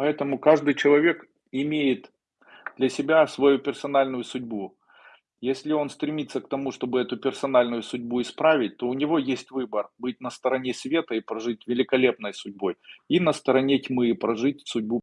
Поэтому каждый человек имеет для себя свою персональную судьбу. Если он стремится к тому, чтобы эту персональную судьбу исправить, то у него есть выбор: быть на стороне света и прожить великолепной судьбой и на стороне тьмы и прожить судьбу